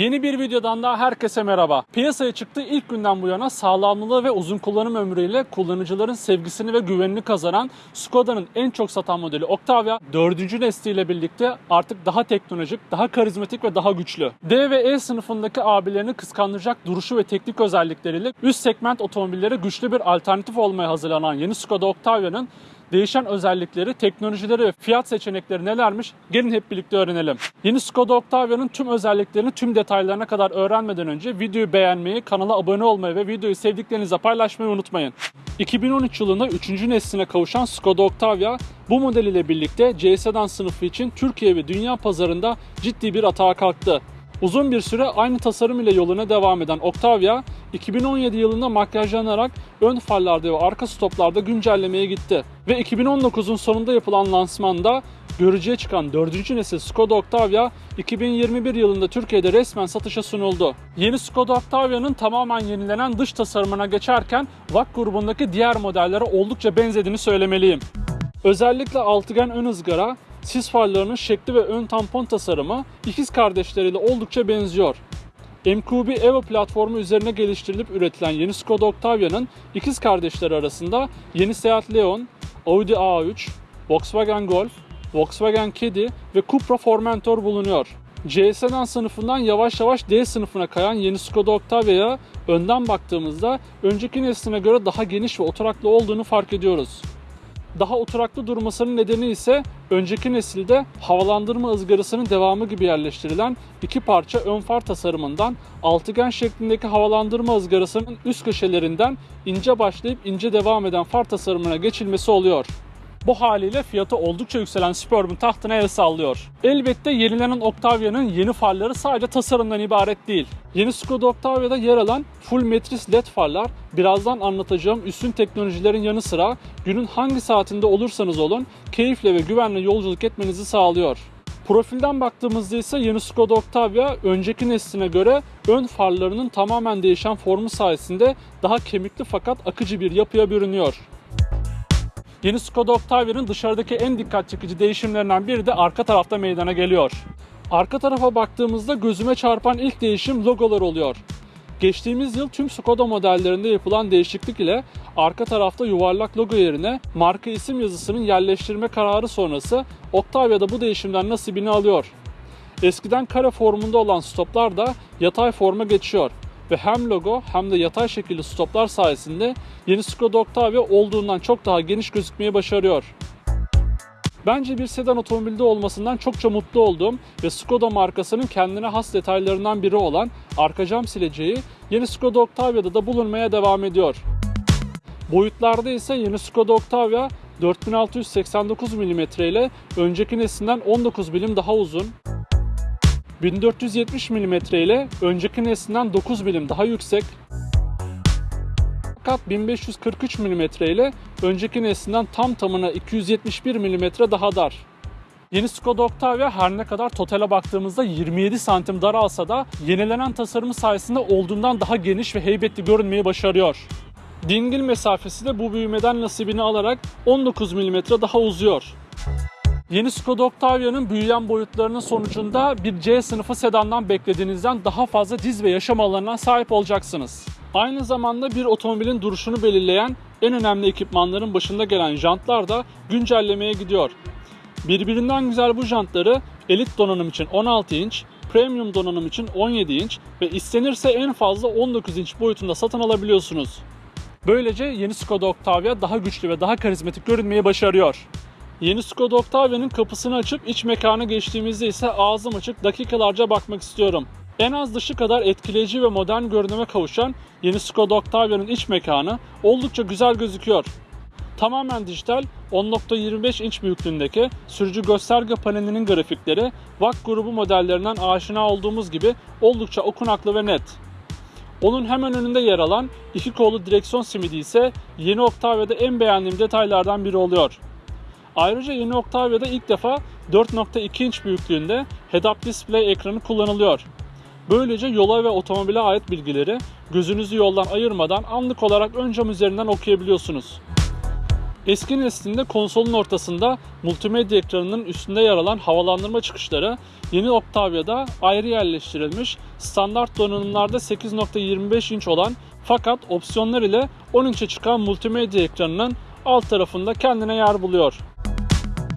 Yeni bir videodan daha herkese merhaba. Piyasaya çıktığı ilk günden bu yana sağlamlığı ve uzun kullanım ömrüyle kullanıcıların sevgisini ve güvenini kazanan Skoda'nın en çok satan modeli Octavia 4. nesliyle birlikte artık daha teknolojik, daha karizmatik ve daha güçlü. D ve E sınıfındaki abilerini kıskandıracak duruşu ve teknik özellikleriyle üst segment otomobillere güçlü bir alternatif olmaya hazırlanan yeni Skoda Octavia'nın Değişen özellikleri, teknolojileri ve fiyat seçenekleri nelermiş? Gelin hep birlikte öğrenelim. Yeni Skoda Octavia'nın tüm özelliklerini tüm detaylarına kadar öğrenmeden önce videoyu beğenmeyi, kanala abone olmayı ve videoyu sevdiklerinizle paylaşmayı unutmayın. 2013 yılında 3. nesline kavuşan Skoda Octavia bu model ile birlikte C sedan sınıfı için Türkiye ve dünya pazarında ciddi bir atağa kalktı. Uzun bir süre aynı tasarım ile yoluna devam eden Octavia, 2017 yılında makyajlanarak ön farlarda ve arka stoplarda güncellemeye gitti. Ve 2019'un sonunda yapılan lansmanda görücüye çıkan 4. nesil Skoda Octavia 2021 yılında Türkiye'de resmen satışa sunuldu. Yeni Skoda Octavia'nın tamamen yenilenen dış tasarımına geçerken VAK grubundaki diğer modellere oldukça benzediğini söylemeliyim. Özellikle altıgen ön ızgara, sis farlarının şekli ve ön tampon tasarımı ikiz kardeşleriyle oldukça benziyor. MQB Evo platformu üzerine geliştirilip üretilen yeni Skoda Octavia'nın ikiz kardeşleri arasında yeni Seat Leon, Audi A3, Volkswagen Golf, Volkswagen Caddy ve Cupra Formentor bulunuyor. C sedan sınıfından yavaş yavaş D sınıfına kayan yeni Skoda Octavia'ya önden baktığımızda önceki nesline göre daha geniş ve oturaklı olduğunu fark ediyoruz. Daha oturaklı durmasının nedeni ise önceki nesilde havalandırma ızgarasının devamı gibi yerleştirilen iki parça ön far tasarımından altıgen şeklindeki havalandırma ızgarasının üst köşelerinden ince başlayıp ince devam eden far tasarımına geçilmesi oluyor. Bu haliyle fiyatı oldukça yükselen Superb'ün tahtına el sallıyor. Elbette yenilenen Octavia'nın yeni farları sadece tasarımdan ibaret değil. Yeni Skoda Octavia'da yer alan full metris led farlar birazdan anlatacağım üstün teknolojilerin yanı sıra günün hangi saatinde olursanız olun keyifle ve güvenle yolculuk etmenizi sağlıyor. Profilden baktığımızda ise yeni Skoda Octavia önceki nesline göre ön farlarının tamamen değişen formu sayesinde daha kemikli fakat akıcı bir yapıya bürünüyor. Yeni Skoda Octavia'nın dışarıdaki en dikkat çekici değişimlerinden biri de arka tarafta meydana geliyor. Arka tarafa baktığımızda gözüme çarpan ilk değişim logolar oluyor. Geçtiğimiz yıl tüm Skoda modellerinde yapılan değişiklik ile arka tarafta yuvarlak logo yerine marka isim yazısının yerleştirme kararı sonrası Octavia'da bu değişimden nasibini alıyor. Eskiden kare formunda olan stoplar da yatay forma geçiyor ve hem logo hem de yatay şekilli stoplar sayesinde yeni Skoda Octavia olduğundan çok daha geniş gözükmeyi başarıyor. Bence bir sedan otomobilde olmasından çokça mutlu oldum ve Skoda markasının kendine has detaylarından biri olan arka cam sileceği yeni Skoda Octavia'da da bulunmaya devam ediyor. Boyutlarda ise yeni Skoda Octavia 4689 mm ile önceki neslinden 19 mm daha uzun, 1470 mm ile önceki neslinden 9 mm daha yüksek, fakat 1543 mm ile önceki neslinden tam tamına 271 mm daha dar. Yeni Skoda Octavia her ne kadar totale baktığımızda 27 santim dar alsa da yenilenen tasarımı sayesinde olduğundan daha geniş ve heybetli görünmeyi başarıyor. Dingil mesafesi de bu büyümeden nasibini alarak 19 mm daha uzuyor. Yeni Skoda Octavia'nın büyüyen boyutlarının sonucunda bir C sınıfı sedandan beklediğinizden daha fazla diz ve yaşam alanına sahip olacaksınız. Aynı zamanda bir otomobilin duruşunu belirleyen en önemli ekipmanların başında gelen jantlar da güncellemeye gidiyor. Birbirinden güzel bu jantları elit donanım için 16 inç, premium donanım için 17 inç ve istenirse en fazla 19 inç boyutunda satın alabiliyorsunuz. Böylece yeni Skoda Octavia daha güçlü ve daha karizmatik görünmeyi başarıyor. Yeni Skoda Octavia'nın kapısını açıp iç mekana geçtiğimizde ise ağzım açık dakikalarca bakmak istiyorum. En az dışı kadar etkileyici ve modern görünüme kavuşan yeni Skoda Octavia'nın iç mekanı oldukça güzel gözüküyor. Tamamen dijital 10.25 inç büyüklüğündeki sürücü gösterge panelinin grafikleri VAK grubu modellerinden aşina olduğumuz gibi oldukça okunaklı ve net. Onun hemen önünde yer alan iki kollu direksiyon simidi ise yeni Octavia'da en beğendiğim detaylardan biri oluyor. Ayrıca yeni Octavia'da ilk defa 4.2 inç büyüklüğünde head-up display ekranı kullanılıyor. Böylece yola ve otomobile ait bilgileri gözünüzü yoldan ayırmadan anlık olarak ön cam üzerinden okuyabiliyorsunuz. Eski neslinde konsolun ortasında multimedya ekranının üstünde yer alan havalandırma çıkışları yeni Octavia'da ayrı yerleştirilmiş. Standart donanımlarda 8.25 inç olan fakat opsiyonlar ile 10 inçe çıkan multimedya ekranının alt tarafında kendine yer buluyor.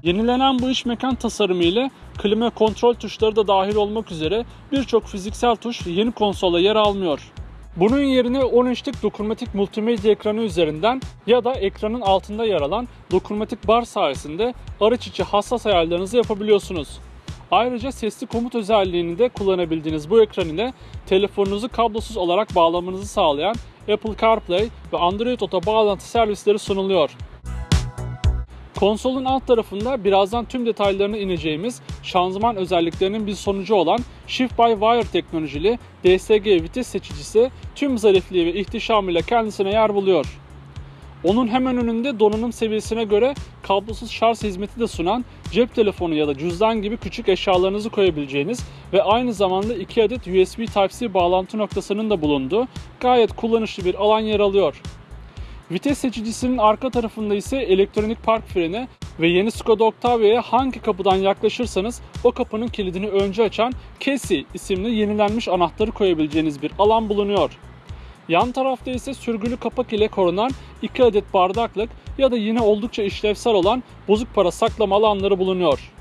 Yenilenen bu iç mekan tasarımı ile klima kontrol tuşları da dahil olmak üzere birçok fiziksel tuş yeni konsola yer almıyor. Bunun yerine 10 inçlik dokunmatik multimedya ekranı üzerinden ya da ekranın altında yer alan dokunmatik bar sayesinde araç içi hassas ayarlarınızı yapabiliyorsunuz. Ayrıca sesli komut özelliğini de kullanabildiğiniz bu ekran ile telefonunuzu kablosuz olarak bağlamanızı sağlayan Apple CarPlay ve Android Auto bağlantı servisleri sunuluyor. Konsolun alt tarafında birazdan tüm detaylarına ineceğimiz şanzıman özelliklerinin bir sonucu olan Shift by Wire teknolojili DSG vites seçicisi tüm zarifliği ve ihtişamıyla kendisine yer buluyor. Onun hemen önünde donanım seviyesine göre kablosuz şarj hizmeti de sunan cep telefonu ya da cüzdan gibi küçük eşyalarınızı koyabileceğiniz ve aynı zamanda 2 adet USB Type-C bağlantı noktasının da bulunduğu gayet kullanışlı bir alan yer alıyor. Vites seçicisinin arka tarafında ise elektronik park freni ve yeni Skoda Octavia'ya hangi kapıdan yaklaşırsanız o kapının kilidini önce açan Casey isimli yenilenmiş anahtarı koyabileceğiniz bir alan bulunuyor. Yan tarafta ise sürgülü kapak ile korunan 2 adet bardaklık ya da yine oldukça işlevsel olan bozuk para saklama alanları bulunuyor.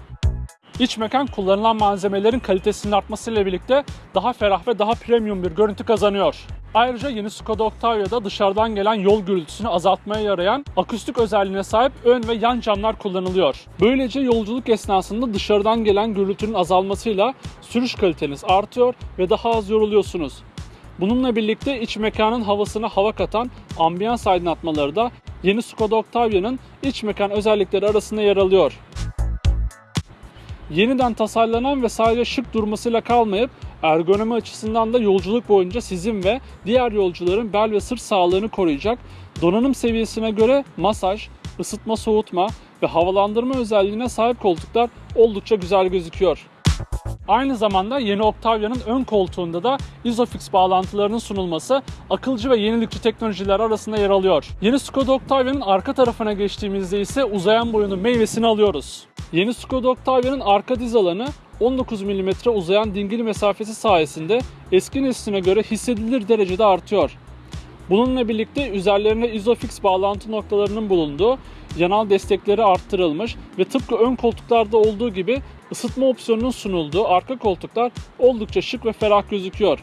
İç mekan kullanılan malzemelerin kalitesinin artmasıyla birlikte daha ferah ve daha premium bir görüntü kazanıyor. Ayrıca yeni Skoda Octavia'da dışarıdan gelen yol gürültüsünü azaltmaya yarayan akustik özelliğine sahip ön ve yan camlar kullanılıyor. Böylece yolculuk esnasında dışarıdan gelen gürültünün azalmasıyla sürüş kaliteniz artıyor ve daha az yoruluyorsunuz. Bununla birlikte iç mekanın havasına hava katan ambiyans aydınlatmaları da yeni Skoda Octavia'nın iç mekan özellikleri arasında yer alıyor. Yeniden tasarlanan ve sadece şık durmasıyla kalmayıp ergonomi açısından da yolculuk boyunca sizin ve diğer yolcuların bel ve sırt sağlığını koruyacak donanım seviyesine göre masaj, ısıtma soğutma ve havalandırma özelliğine sahip koltuklar oldukça güzel gözüküyor. Aynı zamanda yeni Octavia'nın ön koltuğunda da Isofix bağlantılarının sunulması akılcı ve yenilikçi teknolojiler arasında yer alıyor. Yeni Skoda Octavia'nın arka tarafına geçtiğimizde ise uzayan boyunun meyvesini alıyoruz. Yeni Skoda Octavia'nın arka diz alanı 19 mm uzayan dingil mesafesi sayesinde eski nesline göre hissedilir derecede artıyor. Bununla birlikte üzerlerine Isofix bağlantı noktalarının bulunduğu yanal destekleri arttırılmış ve tıpkı ön koltuklarda olduğu gibi ısıtma opsiyonunun sunulduğu arka koltuklar oldukça şık ve ferah gözüküyor.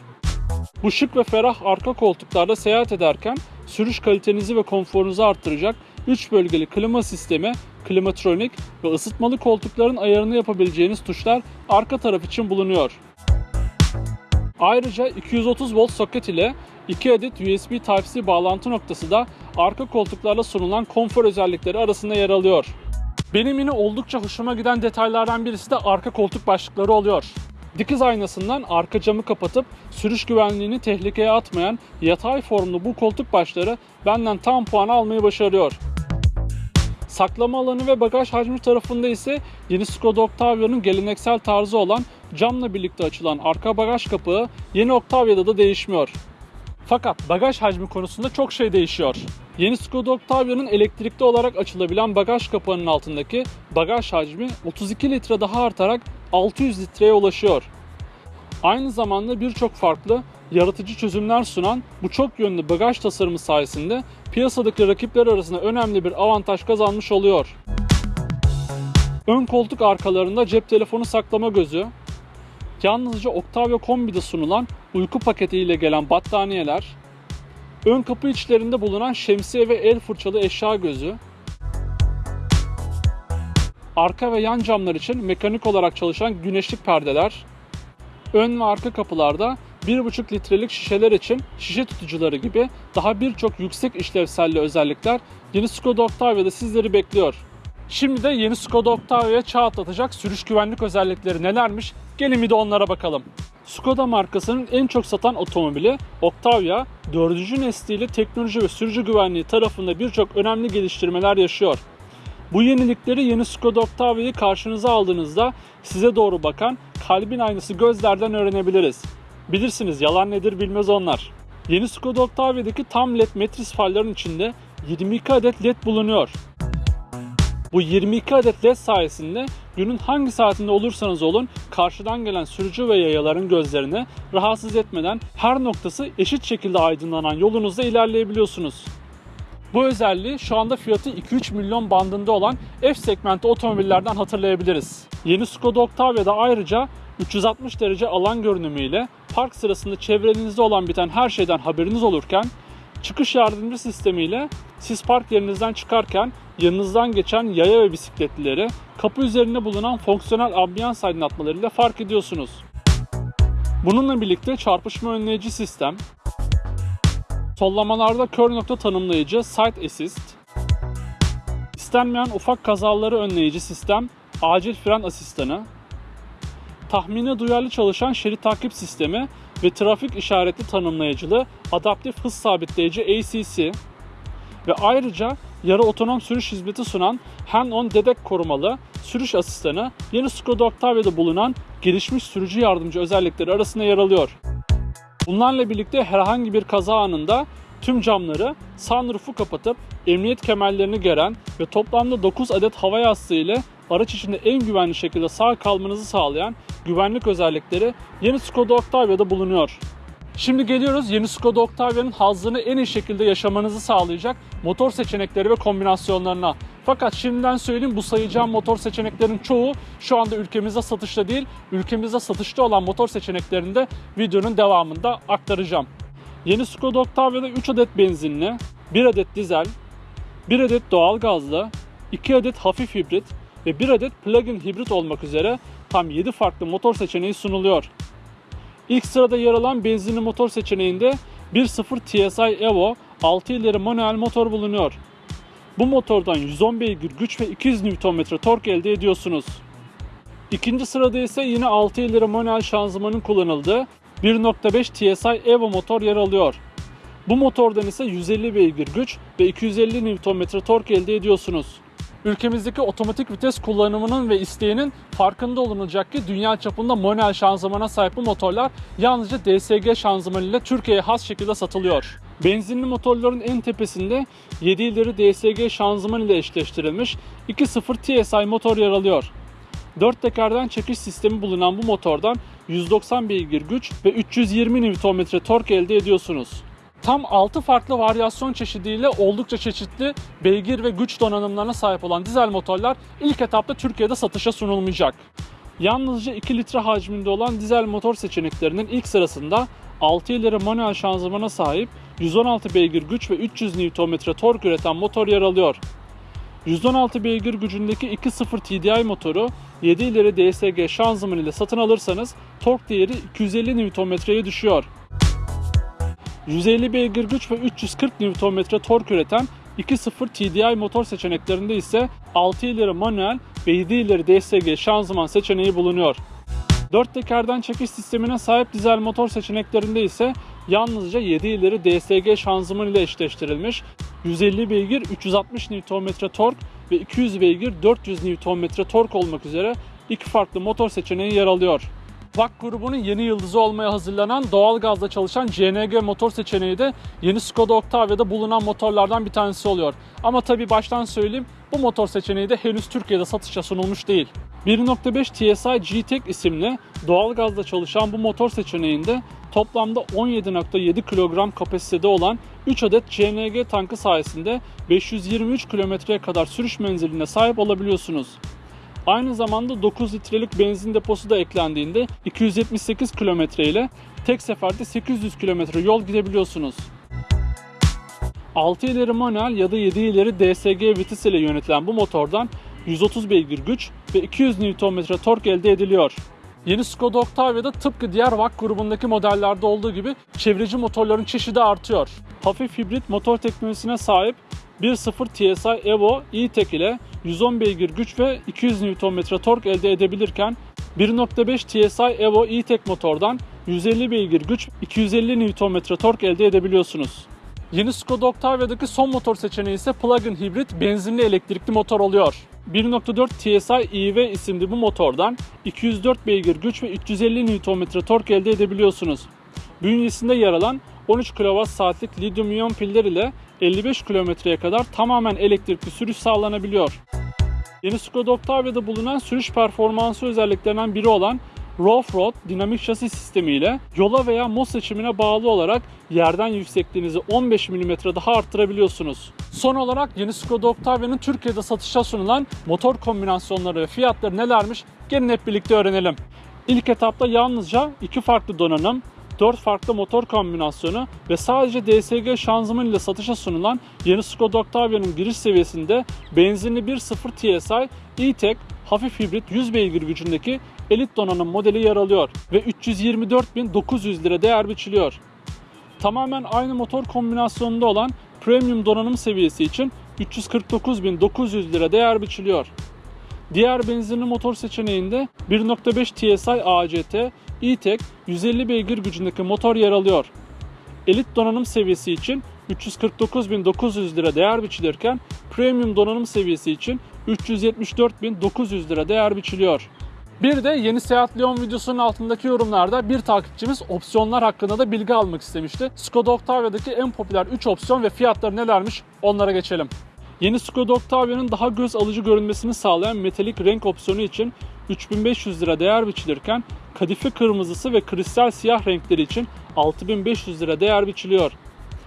Bu şık ve ferah arka koltuklarda seyahat ederken sürüş kalitenizi ve konforunuzu arttıracak 3 bölgeli klima sistemi, klimatronik ve ısıtmalı koltukların ayarını yapabileceğiniz tuşlar arka taraf için bulunuyor. Ayrıca 230 volt soket ile 2 adet USB Type-C bağlantı noktası da arka koltuklarla sunulan konfor özellikleri arasında yer alıyor. Benim yine oldukça hoşuma giden detaylardan birisi de arka koltuk başlıkları oluyor. Dikiz aynasından arka camı kapatıp sürüş güvenliğini tehlikeye atmayan yatay formlu bu koltuk başları benden tam puan almayı başarıyor. Saklama alanı ve bagaj hacmi tarafında ise yeni Skoda Octavia'nın geleneksel tarzı olan camla birlikte açılan arka bagaj kapağı yeni Octavia'da da değişmiyor. Fakat bagaj hacmi konusunda çok şey değişiyor. Yeni Skoda Octavia'nın elektrikli olarak açılabilen bagaj kapağının altındaki bagaj hacmi 32 litre daha artarak 600 litreye ulaşıyor. Aynı zamanda birçok farklı yaratıcı çözümler sunan bu çok yönlü bagaj tasarımı sayesinde piyasadaki rakipler arasında önemli bir avantaj kazanmış oluyor. Ön koltuk arkalarında cep telefonu saklama gözü, yalnızca Octavia Kombi'de sunulan uyku paketi ile gelen battaniyeler, ön kapı içlerinde bulunan şemsiye ve el fırçalı eşya gözü, arka ve yan camlar için mekanik olarak çalışan güneşlik perdeler, ön ve arka kapılarda 1,5 litrelik şişeler için şişe tutucuları gibi daha birçok yüksek işlevselli özellikler yeni Skoda Octavia'da sizleri bekliyor. Şimdi de yeni Skoda Octavia'ya çağ atlatacak sürüş güvenlik özellikleri nelermiş? Gelin bir de onlara bakalım. Skoda markasının en çok satan otomobili Octavia, 4. nesliyle teknoloji ve sürücü güvenliği tarafında birçok önemli geliştirmeler yaşıyor. Bu yenilikleri yeni Skoda Octavia'yı karşınıza aldığınızda size doğru bakan kalbin aynısı gözlerden öğrenebiliriz. Bilirsiniz yalan nedir bilmez onlar. Yeni Skoda Octavia'daki tam led metris farların içinde 22 adet led bulunuyor. Bu 22 adet led sayesinde günün hangi saatinde olursanız olun karşıdan gelen sürücü ve yayaların gözlerini rahatsız etmeden her noktası eşit şekilde aydınlanan yolunuzda ilerleyebiliyorsunuz. Bu özelliği şu anda fiyatı 2-3 milyon bandında olan F segmenti otomobillerden hatırlayabiliriz. Yeni Skoda Octavia'da ayrıca 360 derece alan görünümüyle park sırasında çevrenizde olan biten her şeyden haberiniz olurken çıkış yardımcı sistemiyle siz park yerinizden çıkarken yanınızdan geçen yaya ve bisikletlileri kapı üzerinde bulunan fonksiyonel ambiyans aydınlatmalarıyla fark ediyorsunuz. Bununla birlikte çarpışma önleyici sistem, sollamalarda kör nokta tanımlayıcı Side Assist, istenmeyen ufak kazaları önleyici sistem acil fren asistanı, tahmine duyarlı çalışan şerit takip sistemi ve trafik işaretli tanımlayıcılı adaptif hız sabitleyici ACC ve ayrıca yarı otonom sürüş hizmeti sunan Hand-on Dedek korumalı sürüş asistanı yeni Skoda Octavia'da bulunan gelişmiş sürücü yardımcı özellikleri arasında yer alıyor. Bunlarla birlikte herhangi bir kaza anında tüm camları sunroof'u kapatıp emniyet kemerlerini geren ve toplamda 9 adet hava yastığı ile araç içinde en güvenli şekilde sağ kalmanızı sağlayan güvenlik özellikleri yeni Skoda Octavia'da bulunuyor. Şimdi geliyoruz yeni Skoda Octavia'nın hazzını en iyi şekilde yaşamanızı sağlayacak motor seçenekleri ve kombinasyonlarına. Fakat şimdiden söyleyeyim bu sayacağım motor seçeneklerin çoğu şu anda ülkemizde satışta değil. Ülkemizde satışta olan motor seçeneklerini de videonun devamında aktaracağım. Yeni Skoda Octavia'da 3 adet benzinli, 1 adet dizel, 1 adet doğal gazlı, 2 adet hafif hibrit ve 1 adet plug-in hibrit olmak üzere tam 7 farklı motor seçeneği sunuluyor. İlk sırada yer alan benzinli motor seçeneğinde 1.0 TSI Evo 6 ileri manuel motor bulunuyor. Bu motordan 110 beygir güç ve 200 Nm tork elde ediyorsunuz. İkinci sırada ise yine 6 ileri manuel şanzımanın kullanıldığı 1.5 TSI Evo motor yer alıyor. Bu motordan ise 150 beygir güç ve 250 Nm tork elde ediyorsunuz. Ülkemizdeki otomatik vites kullanımının ve isteğinin farkında olunacak ki dünya çapında manuel şanzımana sahip bu motorlar yalnızca DSG şanzıman ile Türkiye'ye has şekilde satılıyor. Benzinli motorların en tepesinde 7 ileri DSG şanzıman ile eşleştirilmiş 2.0 TSI motor yer alıyor. 4 tekerden çekiş sistemi bulunan bu motordan 190 beygir güç ve 320 Nm tork elde ediyorsunuz. Tam 6 farklı varyasyon çeşidiyle oldukça çeşitli beygir ve güç donanımlarına sahip olan dizel motorlar ilk etapta Türkiye'de satışa sunulmayacak. Yalnızca 2 litre hacminde olan dizel motor seçeneklerinin ilk sırasında 6 ileri manuel şanzımana sahip 116 beygir güç ve 300 Nm tork üreten motor yer alıyor. 116 beygir gücündeki 2.0 TDI motoru 7 ileri DSG şanzıman ile satın alırsanız tork değeri 250 Nm'ye düşüyor. 150 beygir güç ve 340 Nm tork üreten 2.0 TDI motor seçeneklerinde ise 6 ileri manuel ve 7 ileri DSG şanzıman seçeneği bulunuyor. 4 tekerden çekiş sistemine sahip dizel motor seçeneklerinde ise yalnızca 7 ileri DSG şanzıman ile eşleştirilmiş 150 beygir 360 Nm tork ve 200 beygir 400 Nm tork olmak üzere iki farklı motor seçeneği yer alıyor. VAK grubunun yeni yıldızı olmaya hazırlanan doğal gazla çalışan CNG motor seçeneği de yeni Skoda Octavia'da bulunan motorlardan bir tanesi oluyor. Ama tabi baştan söyleyeyim bu motor seçeneği de henüz Türkiye'de satışa sunulmuş değil. 1.5 TSI G-Tech isimli doğal gazla çalışan bu motor seçeneğinde toplamda 17.7 kilogram kapasitede olan 3 adet CNG tankı sayesinde 523 kilometreye kadar sürüş menziline sahip olabiliyorsunuz. Aynı zamanda 9 litrelik benzin deposu da eklendiğinde 278 kilometre ile tek seferde 800 kilometre yol gidebiliyorsunuz. 6 ileri manuel ya da 7 ileri DSG vites ile yönetilen bu motordan 130 beygir güç ve 200 Nm tork elde ediliyor. Yeni Skoda Octavia'da tıpkı diğer VAK grubundaki modellerde olduğu gibi çevreci motorların çeşidi artıyor. Hafif hibrit motor teknolojisine sahip 1.0 TSI Evo E-Tech ile 110 beygir güç ve 200 Nm tork elde edebilirken 1.5 TSI Evo E-Tech motordan 150 beygir güç 250 Nm tork elde edebiliyorsunuz. Yeni Skoda Octavia'daki son motor seçeneği ise plug-in hibrit benzinli elektrikli motor oluyor. 1.4 TSI EV isimli bu motordan 204 beygir güç ve 350 Nm tork elde edebiliyorsunuz. Bünyesinde yer alan 13 kWh lityum iyon piller ile 55 kilometreye kadar tamamen elektrikli sürüş sağlanabiliyor. Yeni Skoda Octavia'da bulunan sürüş performansı özelliklerinden biri olan Rough Road dinamik şasi sistemi ile yola veya mod seçimine bağlı olarak yerden yüksekliğinizi 15 mm daha arttırabiliyorsunuz. Son olarak yeni Skoda Octavia'nın Türkiye'de satışa sunulan motor kombinasyonları ve fiyatları nelermiş gelin hep birlikte öğrenelim. İlk etapta yalnızca iki farklı donanım, 4 farklı motor kombinasyonu ve sadece DSG şanzıman satışa sunulan yeni Skoda Octavia'nın giriş seviyesinde benzinli 1.0 TSI E-Tech hafif hibrit 100 beygir gücündeki elit donanım modeli yer alıyor ve 324.900 lira değer biçiliyor. Tamamen aynı motor kombinasyonunda olan premium donanım seviyesi için 349.900 lira değer biçiliyor. Diğer benzinli motor seçeneğinde 1.5 TSI ACT E-Tech 150 beygir gücündeki motor yer alıyor. Elit donanım seviyesi için 349.900 lira değer biçilirken premium donanım seviyesi için 374.900 lira değer biçiliyor. Bir de yeni Seat Leon videosunun altındaki yorumlarda bir takipçimiz opsiyonlar hakkında da bilgi almak istemişti. Skoda Octavia'daki en popüler 3 opsiyon ve fiyatları nelermiş onlara geçelim. Yeni Skoda Octavia'nın daha göz alıcı görünmesini sağlayan metalik renk opsiyonu için 3500 lira değer biçilirken kadife kırmızısı ve kristal siyah renkleri için 6500 lira değer biçiliyor.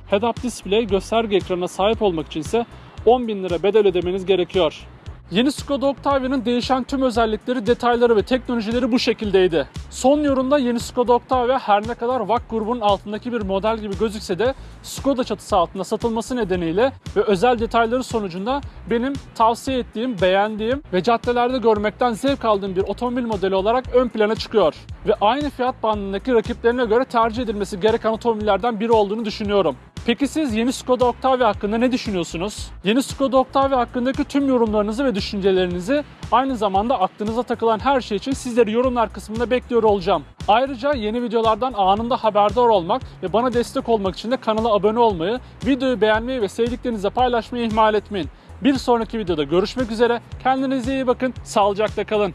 Head-up display gösterge ekranına sahip olmak için ise 10.000 lira bedel ödemeniz gerekiyor. Yeni Skoda Octavia'nın değişen tüm özellikleri, detayları ve teknolojileri bu şekildeydi. Son yorumda yeni Skoda Octavia her ne kadar VAK grubunun altındaki bir model gibi gözükse de Skoda çatısı altında satılması nedeniyle ve özel detayları sonucunda benim tavsiye ettiğim, beğendiğim ve caddelerde görmekten zevk aldığım bir otomobil modeli olarak ön plana çıkıyor. Ve aynı fiyat bandındaki rakiplerine göre tercih edilmesi gereken otomobillerden biri olduğunu düşünüyorum. Peki siz yeni Skoda Octavia hakkında ne düşünüyorsunuz? Yeni Skoda Octavia hakkındaki tüm yorumlarınızı ve düşüncelerinizi aynı zamanda aklınıza takılan her şey için sizleri yorumlar kısmında bekliyor olacağım. Ayrıca yeni videolardan anında haberdar olmak ve bana destek olmak için de kanala abone olmayı, videoyu beğenmeyi ve sevdiklerinizle paylaşmayı ihmal etmeyin. Bir sonraki videoda görüşmek üzere. Kendinize iyi bakın. Sağlıcakla kalın.